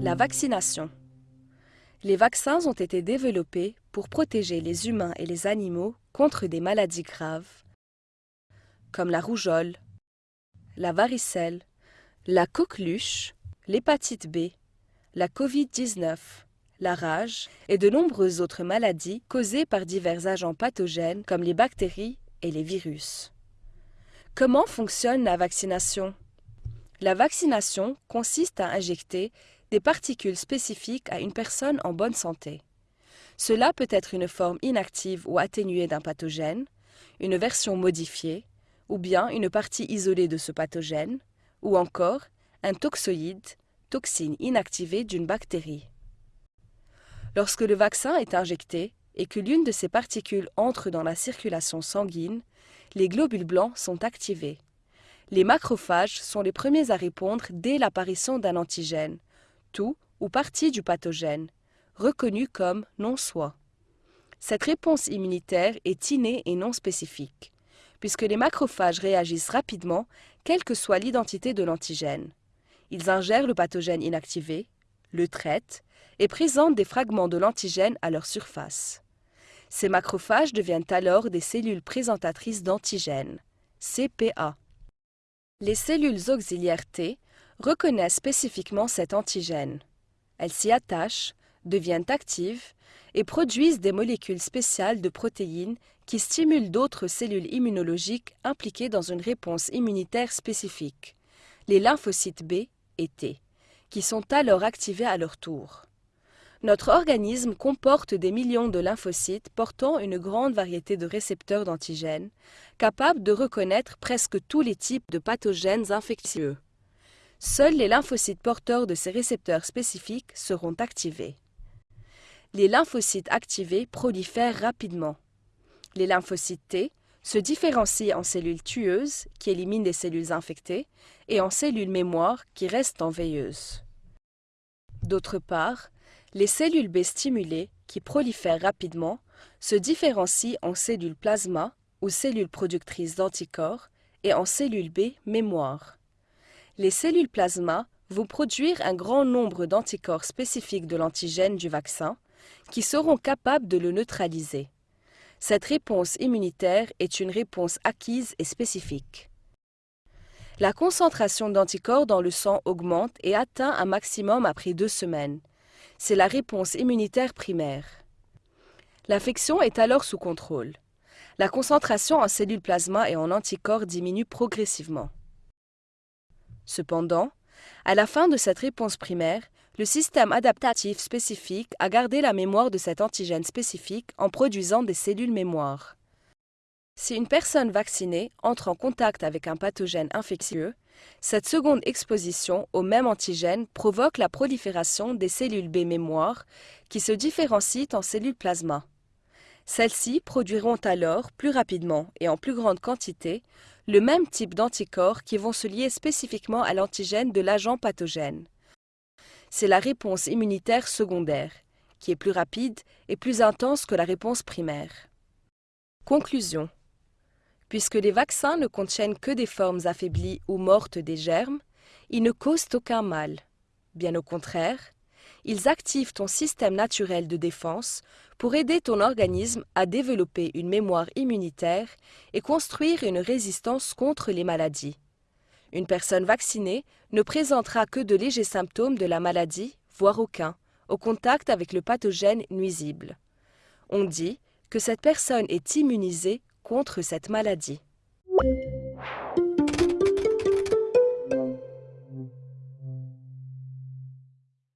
La vaccination. Les vaccins ont été développés pour protéger les humains et les animaux contre des maladies graves, comme la rougeole, la varicelle, la coqueluche, l'hépatite B, la Covid-19, la rage et de nombreuses autres maladies causées par divers agents pathogènes comme les bactéries et les virus. Comment fonctionne la vaccination? La vaccination consiste à injecter des particules spécifiques à une personne en bonne santé. Cela peut être une forme inactive ou atténuée d'un pathogène, une version modifiée, ou bien une partie isolée de ce pathogène, ou encore un toxoïde, toxine inactivée d'une bactérie. Lorsque le vaccin est injecté et que l'une de ces particules entre dans la circulation sanguine, les globules blancs sont activés. Les macrophages sont les premiers à répondre dès l'apparition d'un antigène, tout ou partie du pathogène, reconnu comme non-soi. Cette réponse immunitaire est innée et non spécifique, puisque les macrophages réagissent rapidement, quelle que soit l'identité de l'antigène. Ils ingèrent le pathogène inactivé, le traitent et présentent des fragments de l'antigène à leur surface. Ces macrophages deviennent alors des cellules présentatrices d'antigènes, CPA. Les cellules auxiliaires T reconnaissent spécifiquement cet antigène. Elles s'y attachent, deviennent actives et produisent des molécules spéciales de protéines qui stimulent d'autres cellules immunologiques impliquées dans une réponse immunitaire spécifique, les lymphocytes B et T, qui sont alors activés à leur tour. Notre organisme comporte des millions de lymphocytes portant une grande variété de récepteurs d'antigènes, capables de reconnaître presque tous les types de pathogènes infectieux. Seuls les lymphocytes porteurs de ces récepteurs spécifiques seront activés. Les lymphocytes activés prolifèrent rapidement. Les lymphocytes T se différencient en cellules tueuses, qui éliminent les cellules infectées, et en cellules mémoire, qui restent en veilleuse. D'autre part, les cellules B stimulées, qui prolifèrent rapidement, se différencient en cellules plasma ou cellules productrices d'anticorps et en cellules B mémoire. Les cellules plasma vont produire un grand nombre d'anticorps spécifiques de l'antigène du vaccin qui seront capables de le neutraliser. Cette réponse immunitaire est une réponse acquise et spécifique. La concentration d'anticorps dans le sang augmente et atteint un maximum après deux semaines c'est la réponse immunitaire primaire. L'infection est alors sous contrôle. La concentration en cellules plasma et en anticorps diminue progressivement. Cependant, à la fin de cette réponse primaire, le système adaptatif spécifique a gardé la mémoire de cet antigène spécifique en produisant des cellules mémoire. Si une personne vaccinée entre en contact avec un pathogène infectieux, cette seconde exposition au même antigène provoque la prolifération des cellules B mémoire qui se différencient en cellules plasma. Celles-ci produiront alors plus rapidement et en plus grande quantité le même type d'anticorps qui vont se lier spécifiquement à l'antigène de l'agent pathogène. C'est la réponse immunitaire secondaire, qui est plus rapide et plus intense que la réponse primaire. Conclusion Puisque les vaccins ne contiennent que des formes affaiblies ou mortes des germes, ils ne causent aucun mal. Bien au contraire, ils activent ton système naturel de défense pour aider ton organisme à développer une mémoire immunitaire et construire une résistance contre les maladies. Une personne vaccinée ne présentera que de légers symptômes de la maladie, voire aucun, au contact avec le pathogène nuisible. On dit que cette personne est immunisée contre cette maladie.